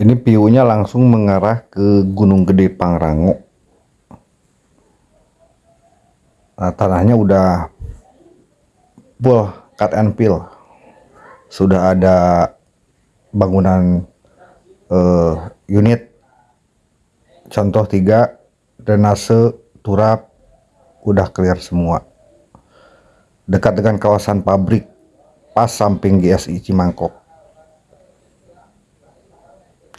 ini view-nya langsung mengarah ke Gunung Gede Pangrango. Nah, tanahnya udah full cut and fill. Sudah ada bangunan uh, unit. Contoh tiga drainase turap udah clear semua. Dekat dengan kawasan pabrik pas samping GSI Cimangkok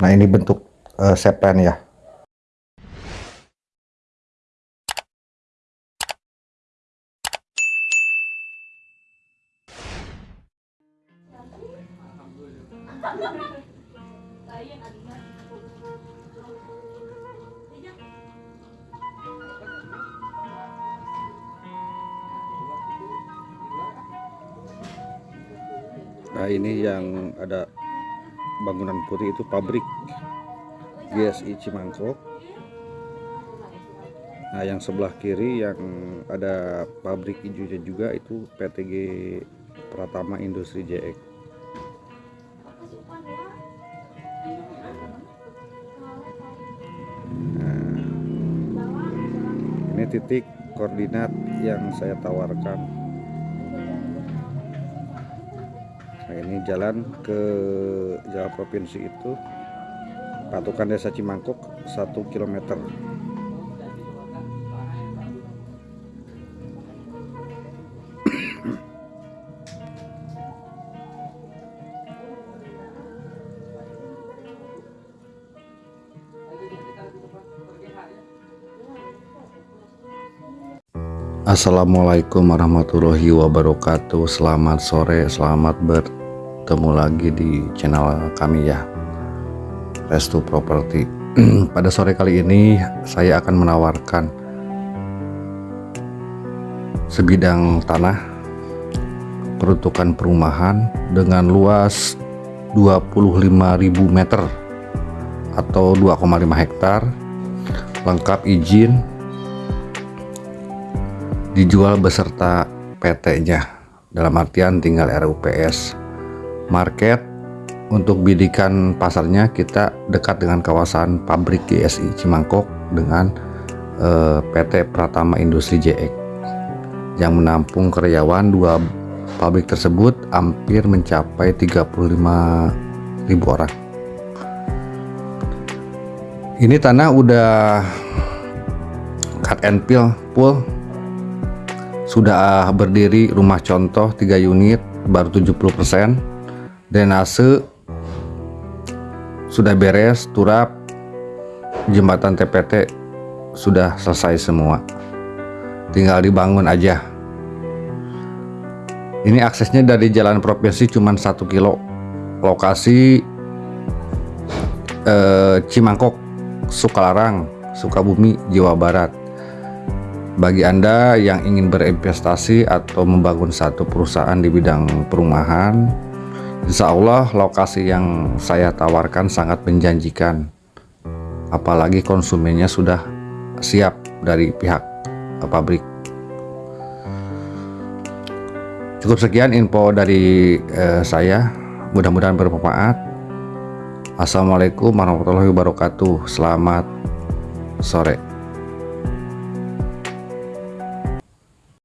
Nah ini bentuk uh, sepen ya. Nah ini yang ada bangunan putih itu pabrik. GSI Cimangkok. Nah yang sebelah kiri yang ada pabrik hijaunya juga itu PTG Pratama Industri JX nah, ini titik koordinat yang saya tawarkan nah ini jalan ke jalan provinsi itu patukan desa Cimangkok 1 km Assalamualaikum warahmatullahi wabarakatuh. Selamat sore, selamat ber ketemu lagi di channel kami ya. Restu Property. Pada sore kali ini saya akan menawarkan sebidang tanah peruntukan perumahan dengan luas 25.000 meter atau 2,5 hektar lengkap izin dijual beserta PT nya dalam artian tinggal RUPS market untuk bidikan pasarnya kita dekat dengan kawasan pabrik GSI Cimangkok dengan eh, PT Pratama Industri JX yang menampung karyawan dua pabrik tersebut hampir mencapai 35.000 orang. Ini tanah udah cut and fill full sudah berdiri rumah contoh 3 unit baru 70% drainase sudah beres turap jembatan TPT sudah selesai semua. Tinggal dibangun aja. Ini aksesnya dari jalan provinsi cuma satu kilo. Lokasi eh, Cimangkok Sukalarang Sukabumi Jawa Barat bagi Anda yang ingin berinvestasi atau membangun satu perusahaan di bidang perumahan Insya Allah lokasi yang saya tawarkan sangat menjanjikan. Apalagi konsumennya sudah siap dari pihak pabrik. Cukup sekian info dari eh, saya. Mudah-mudahan bermanfaat. Assalamualaikum warahmatullahi wabarakatuh. Selamat sore